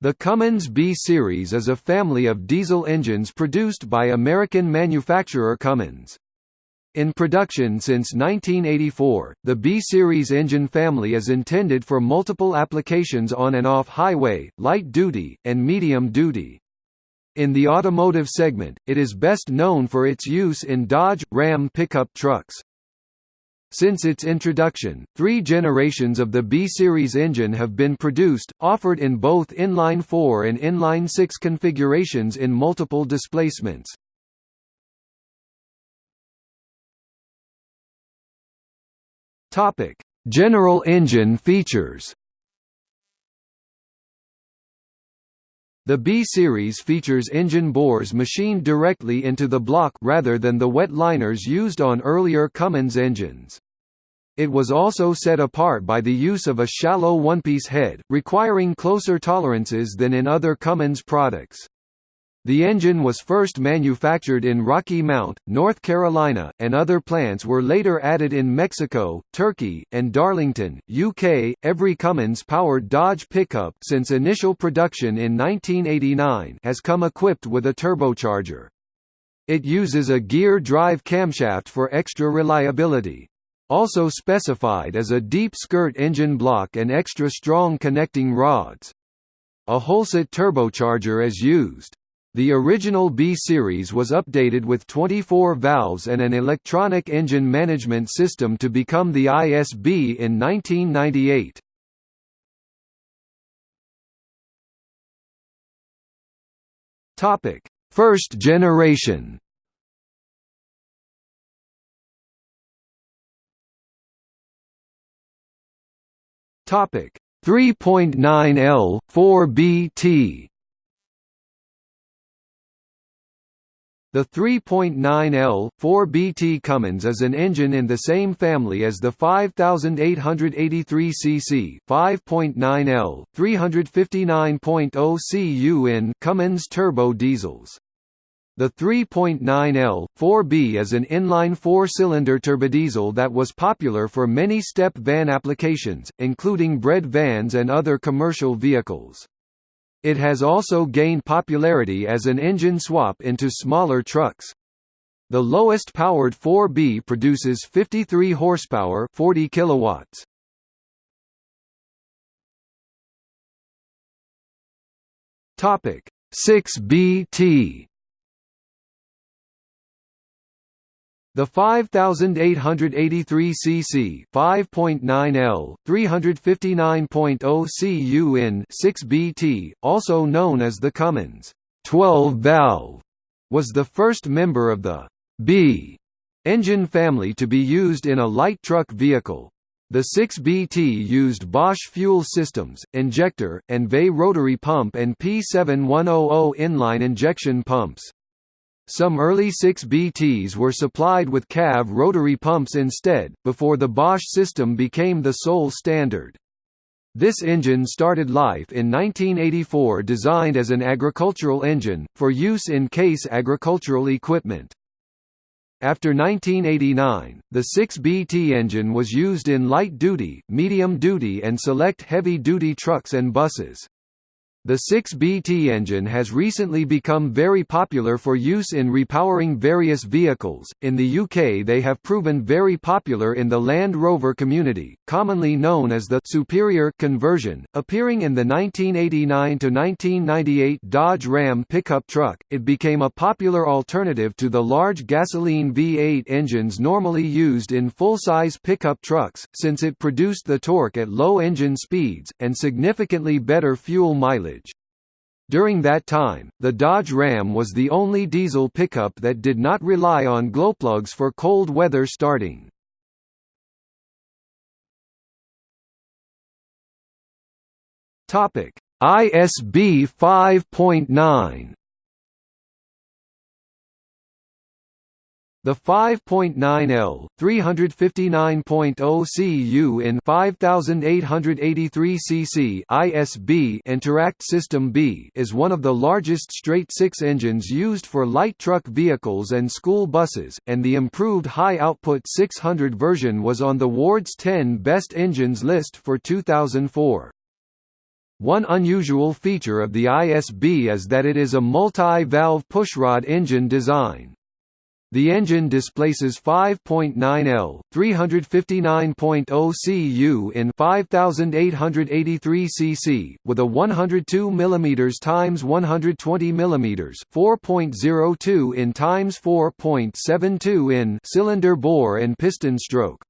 The Cummins B Series is a family of diesel engines produced by American manufacturer Cummins. In production since 1984, the B-Series engine family is intended for multiple applications on and off highway, light-duty, and medium-duty. In the automotive segment, it is best known for its use in Dodge, Ram pickup trucks. Since its introduction, three generations of the B-Series engine have been produced, offered in both inline-4 and inline-6 configurations in multiple displacements. General engine features The B-Series features engine bores machined directly into the block rather than the wet liners used on earlier Cummins engines. It was also set apart by the use of a shallow one-piece head, requiring closer tolerances than in other Cummins products. The engine was first manufactured in Rocky Mount, North Carolina, and other plants were later added in Mexico, Turkey, and Darlington, UK. Every Cummins powered Dodge pickup since initial production in 1989 has come equipped with a turbocharger. It uses a gear drive camshaft for extra reliability. Also specified is a deep skirt engine block and extra strong connecting rods. A Holset turbocharger is used. The original B-Series was updated with 24 valves and an electronic engine management system to become the ISB in 1998. First generation Topic 3.9L 4BT The 3.9L, 4BT Cummins is an engine in the same family as the 5883 cc 5.9L, 359.0 cu in Cummins turbo diesels. The 3.9L, 4B is an inline four-cylinder turbodiesel that was popular for many step van applications, including bread vans and other commercial vehicles. It has also gained popularity as an engine swap into smaller trucks. The lowest powered 4B produces 53 horsepower, 40 kilowatts. Topic 6BT The 5883 cc 5.9L 359.0 cu in 6BT, also known as the Cummins 12 valve, was the first member of the B engine family to be used in a light truck vehicle. The 6BT used Bosch fuel systems, injector, and VE rotary pump and P7100 inline injection pumps. Some early 6BTs were supplied with CAV rotary pumps instead, before the Bosch system became the sole standard. This engine started life in 1984 designed as an agricultural engine, for use in Case agricultural equipment. After 1989, the 6BT engine was used in light-duty, medium-duty and select heavy-duty trucks and buses. The 6BT engine has recently become very popular for use in repowering various vehicles. In the UK, they have proven very popular in the Land Rover community, commonly known as the Superior conversion. Appearing in the 1989 to 1998 Dodge Ram pickup truck, it became a popular alternative to the large gasoline V8 engines normally used in full-size pickup trucks, since it produced the torque at low engine speeds and significantly better fuel mileage. During that time, the Dodge Ram was the only diesel pickup that did not rely on glowplugs for cold weather starting. ISB 5.9 The 5.9L, 359.0 cu in 5883 cc ISB Interact System B is one of the largest straight-six engines used for light truck vehicles and school buses, and the improved high-output 600 version was on the Ward's 10 Best Engines list for 2004. One unusual feature of the ISB is that it is a multi-valve pushrod engine design. The engine displaces 5.9 L, 359.0 cu in 5883 cc with a 102 mm x 120 mm, 4.02 in x 4.72 in cylinder bore and piston stroke.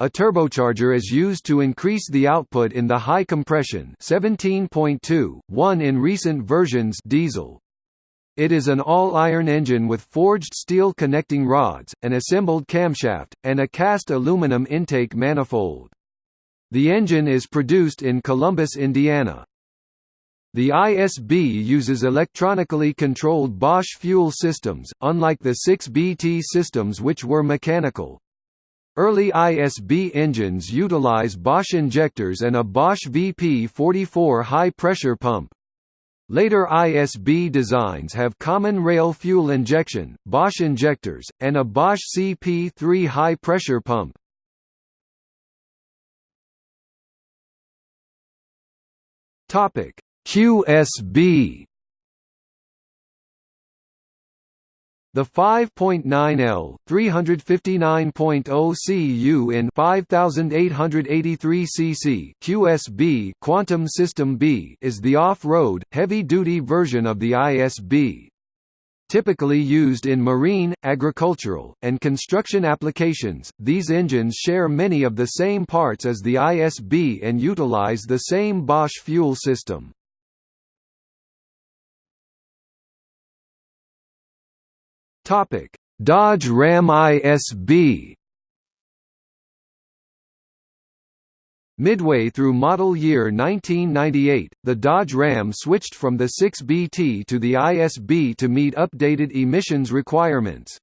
A turbocharger is used to increase the output in the high compression 17.2, 1 in recent versions diesel, it is an all-iron engine with forged steel connecting rods, an assembled camshaft, and a cast aluminum intake manifold. The engine is produced in Columbus, Indiana. The ISB uses electronically controlled Bosch fuel systems, unlike the 6BT systems which were mechanical. Early ISB engines utilize Bosch injectors and a Bosch VP44 high-pressure pump. Later ISB designs have common rail fuel injection, Bosch injectors, and a Bosch CP3 high-pressure pump. QSB The 5.9L, 359.0 cu in 5883 cc QSB Quantum System B is the off-road, heavy-duty version of the ISB. Typically used in marine, agricultural, and construction applications, these engines share many of the same parts as the ISB and utilize the same Bosch fuel system. Topic: Dodge Ram ISB. Midway through model year 1998, the Dodge Ram switched from the 6BT to the ISB to meet updated emissions requirements.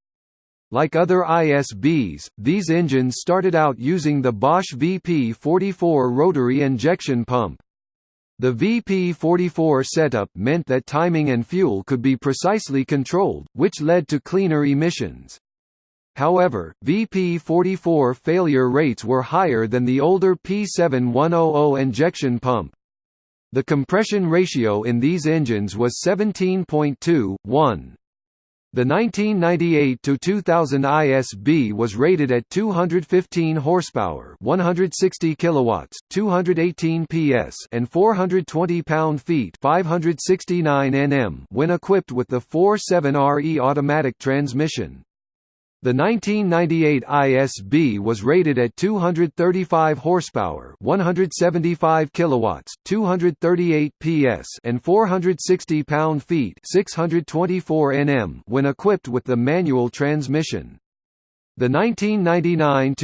Like other ISBs, these engines started out using the Bosch VP44 rotary injection pump. The VP44 setup meant that timing and fuel could be precisely controlled, which led to cleaner emissions. However, VP44 failure rates were higher than the older P7100 injection pump. The compression ratio in these engines was 17.2, 1. The 1998–2000 ISB was rated at 215 horsepower, 160 kilowatts, 218 PS, and 420 pound-feet, 569 Nm when equipped with the 4.7RE automatic transmission. The 1998 ISB was rated at 235 horsepower, 175 kilowatts, 238 PS, and 460 pound-feet, 624 Nm when equipped with the manual transmission. The 1999-2000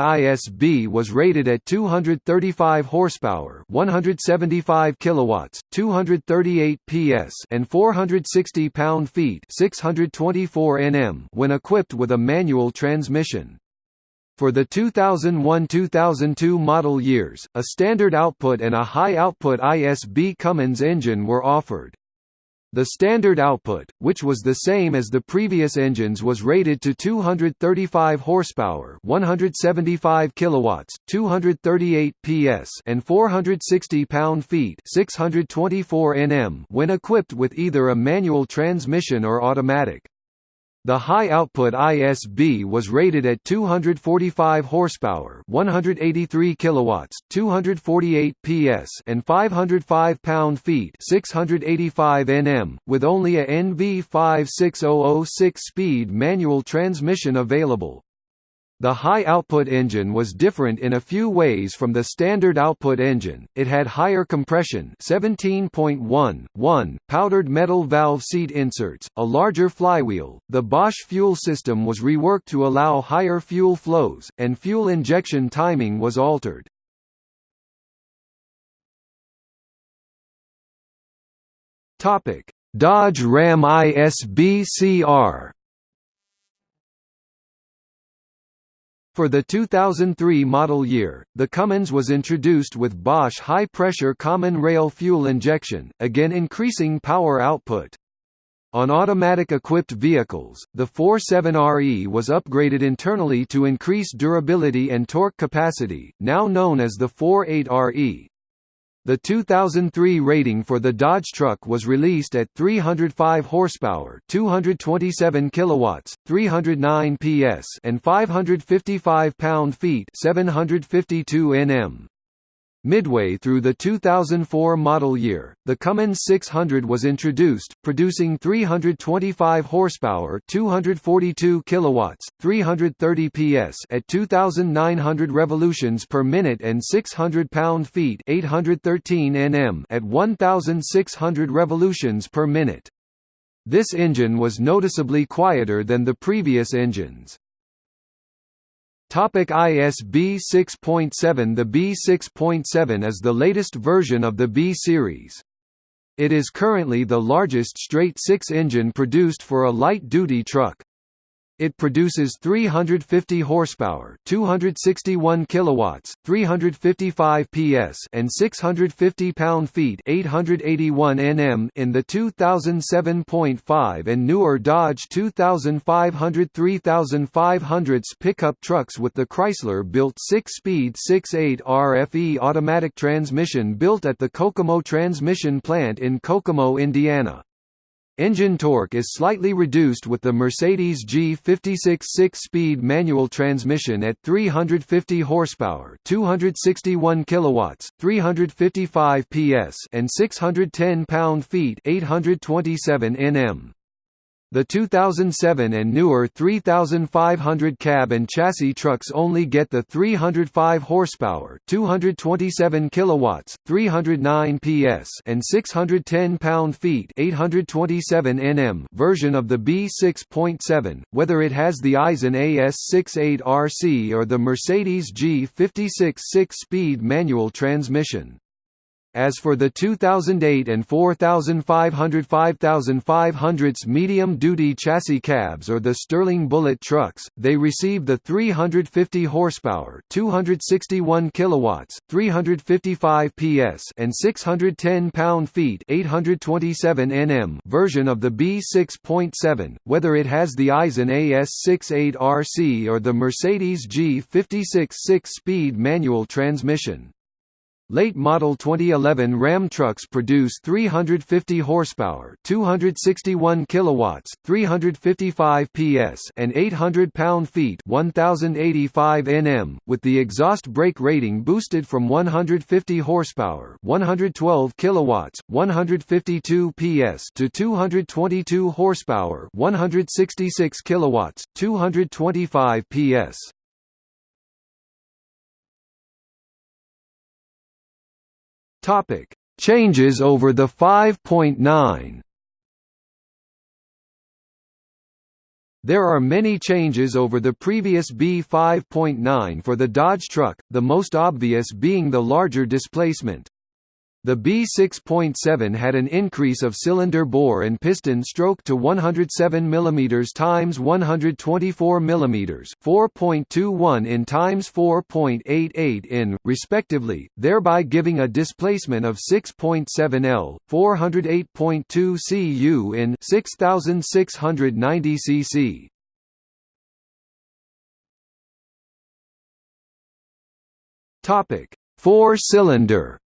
ISB was rated at 235 horsepower, 175 kilowatts, 238 PS, and 460 pound-feet, 624 Nm when equipped with a manual transmission. For the 2001–2002 model years, a standard output and a high output ISB Cummins engine were offered. The standard output, which was the same as the previous engines was rated to 235 horsepower, 175 kilowatts, 238 PS, and 460 pound-feet, 624 Nm when equipped with either a manual transmission or automatic. The high-output ISB was rated at 245 horsepower, 183 kilowatts, 248 PS, and 505 pound-feet, 685 Nm, with only a NV56006 speed manual transmission available. The high-output engine was different in a few ways from the standard output engine, it had higher compression 17.1, powdered metal valve seat inserts, a larger flywheel, the Bosch fuel system was reworked to allow higher fuel flows, and fuel injection timing was altered. Dodge Ram ISB For the 2003 model year, the Cummins was introduced with Bosch high-pressure common rail fuel injection, again increasing power output. On automatic-equipped vehicles, the 47RE was upgraded internally to increase durability and torque capacity, now known as the 48RE. The 2003 rating for the Dodge truck was released at 305 horsepower, 227 kilowatts, 309 PS, and 555 pound-feet, 752 Nm. Midway through the 2004 model year, the Cummins 600 was introduced, producing 325 horsepower, 242 kilowatts, 330 PS at 2900 revolutions per minute and 600 pound-feet, 813 Nm at 1600 revolutions per minute. This engine was noticeably quieter than the previous engines. Topic ISB 6.7 The B 6.7 is the latest version of the B series. It is currently the largest straight six engine produced for a light-duty truck. It produces 350 horsepower, 261 kilowatts, 355 PS, and 650 pound-feet, 881 Nm in the 2007.5 and newer Dodge 2500 3500s pickup trucks with the Chrysler-built 6-speed 6.8 RFE automatic transmission built at the Kokomo Transmission Plant in Kokomo, Indiana. Engine torque is slightly reduced with the Mercedes G56 six-speed manual transmission at 350 horsepower, 261 kilowatts, 355 PS, and 610 pound-feet, 827 Nm. The 2007 and newer 3500 cab and chassis trucks only get the 305 horsepower, 227 kilowatts, 309 PS, and 610 pound-feet, 827 Nm version of the B6.7, whether it has the Aisin AS68RC or the Mercedes G56 six-speed manual transmission. As for the 2008 and 4500 5500s medium-duty chassis cabs or the Sterling Bullet trucks, they receive the 350 horsepower, 261 kilowatts, 355 PS, and 610 pound-feet, 827 Nm version of the B6.7, whether it has the Aisin AS68RC or the Mercedes G56 six-speed manual transmission. Late model 2011 Ram trucks produce 350 horsepower, 261 kilowatts, 355 PS, and 800 pound-feet, 1085 Nm, with the exhaust brake rating boosted from 150 horsepower, 112 kilowatts, 152 PS to 222 horsepower, 166 kilowatts, 225 PS. Topic: Changes over the 5.9. There are many changes over the previous B5.9 for the Dodge truck, the most obvious being the larger displacement. The B6.7 had an increase of cylinder bore and piston stroke to 107 mm times 124 mm, 4.21 in times 4.88 in, respectively, thereby giving a displacement of 6.7 L, 408.2 cu in 6690 cc. Topic: Four-cylinder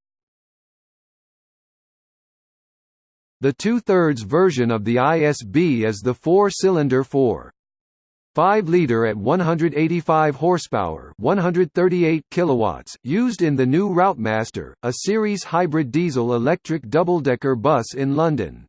The two-thirds version of the ISB is the four-cylinder 4. 5 liter at 185 horsepower, 138 kilowatts, used in the new Routemaster, a series hybrid diesel-electric double-decker bus in London.